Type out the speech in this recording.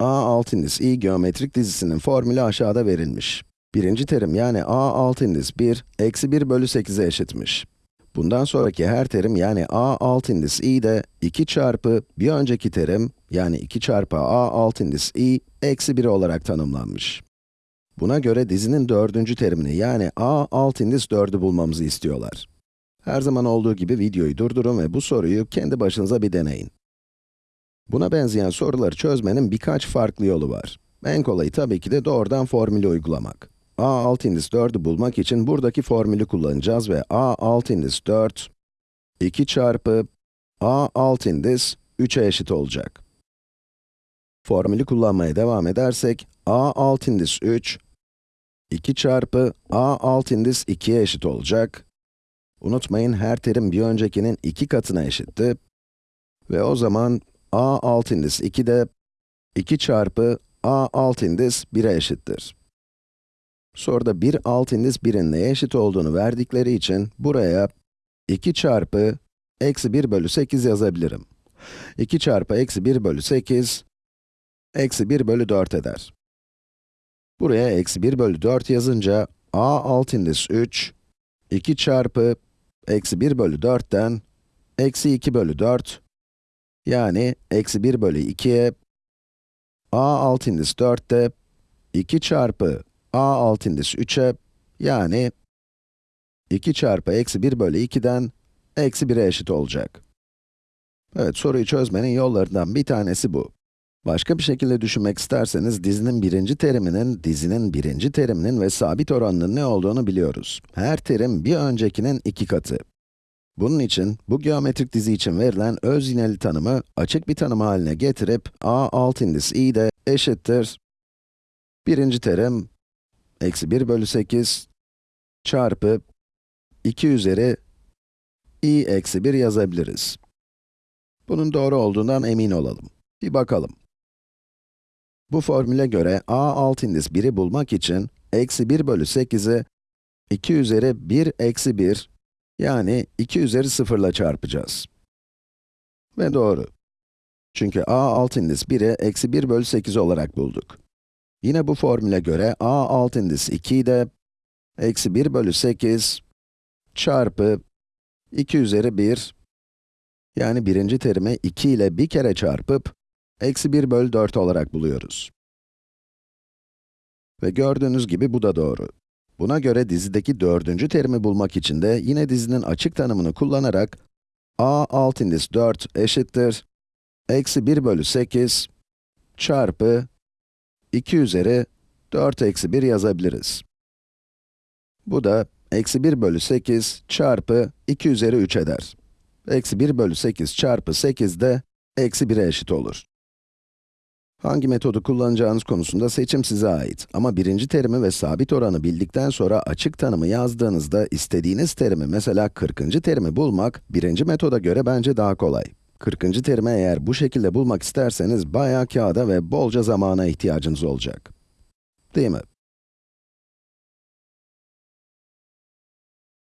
a alt indis i geometrik dizisinin formülü aşağıda verilmiş. Birinci terim yani a alt indis 1, eksi 1 bölü 8'e eşitmiş. Bundan sonraki her terim yani a alt indis i de 2 çarpı bir önceki terim yani 2 çarpı a alt indis i eksi 1 olarak tanımlanmış. Buna göre dizinin dördüncü terimini yani a alt indis 4'ü bulmamızı istiyorlar. Her zaman olduğu gibi videoyu durdurun ve bu soruyu kendi başınıza bir deneyin. Buna benzeyen soruları çözmenin birkaç farklı yolu var. En kolayı tabii ki de doğrudan formülü uygulamak. a alt indis 4'ü bulmak için buradaki formülü kullanacağız ve a alt indis 4, 2 çarpı a alt indis 3'e eşit olacak. Formülü kullanmaya devam edersek, a alt indis 3, 2 çarpı a alt indis 2'ye eşit olacak. Unutmayın, her terim bir öncekinin 2 katına eşitti. Ve o zaman a alt indis 2 de 2 çarpı a alt indis 1'e eşittir. Soruda 1 alt indis 1'in neye eşit olduğunu verdikleri için buraya 2 çarpı eksi 1 bölü 8 yazabilirim. 2 çarpı eksi 1 bölü 8, eksi 1 bölü 4 eder. Buraya eksi 1 bölü 4 yazınca, a alt indis 3, 2 çarpı eksi 1 bölü 4'ten, eksi 2 bölü 4, yani eksi 1 bölü 2'ye, a alt indis 4'te, 2 çarpı a alt indis 3'e, yani 2 çarpı eksi 1 bölü 2'den, eksi 1'e eşit olacak. Evet, soruyu çözmenin yollarından bir tanesi bu. Başka bir şekilde düşünmek isterseniz, dizinin birinci teriminin, dizinin birinci teriminin ve sabit oranının ne olduğunu biliyoruz. Her terim bir öncekinin iki katı. Bunun için, bu geometrik dizi için verilen öz yineli tanımı açık bir tanım haline getirip, a alt indis i de eşittir. Birinci terim, eksi 1 bölü 8 çarpı 2 üzeri i eksi 1 yazabiliriz. Bunun doğru olduğundan emin olalım. Bir bakalım. Bu formüle göre a alt indis 1'i bulmak için, eksi 1 bölü 8'i 2 üzeri 1 eksi 1, yani 2 üzeri 0 ile çarpacağız. Ve doğru. Çünkü a alt indis 1'i eksi 1 bölü 8 olarak bulduk. Yine bu formüle göre a alt indis 2'yi de eksi 1 bölü 8 çarpı 2 üzeri 1, yani birinci terimi 2 ile bir kere çarpıp, eksi 1 bölü 4 olarak buluyoruz. Ve gördüğünüz gibi bu da doğru. Buna göre dizideki dördüncü terimi bulmak için de yine dizinin açık tanımını kullanarak a alt indis 4 eşittir eksi 1 bölü 8 çarpı 2 üzeri 4 eksi 1 yazabiliriz. Bu da eksi 1 bölü 8 çarpı 2 üzeri 3 eder. Eksi 1 bölü 8 çarpı 8 de eksi 1'e eşit olur. Hangi metodu kullanacağınız konusunda seçim size ait. Ama birinci terimi ve sabit oranı bildikten sonra açık tanımı yazdığınızda istediğiniz terimi, mesela 40. terimi bulmak, birinci metoda göre bence daha kolay. 40. terimi eğer bu şekilde bulmak isterseniz bayağı kağıda ve bolca zamana ihtiyacınız olacak. Değil mi?